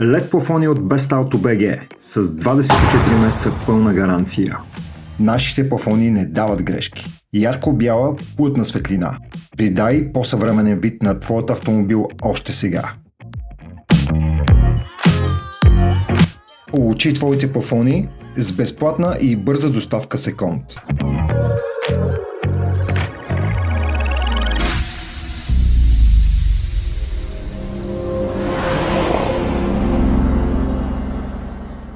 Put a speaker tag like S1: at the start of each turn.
S1: Лед плафони от BestAuto.bg с 24 месеца пълна гаранция.
S2: Нашите плафони не дават грешки. Ярко-бяла, плътна светлина. Придай по-съвременен вид на твоят автомобил още сега. Получи твоите плафони с безплатна и бърза доставка секунд.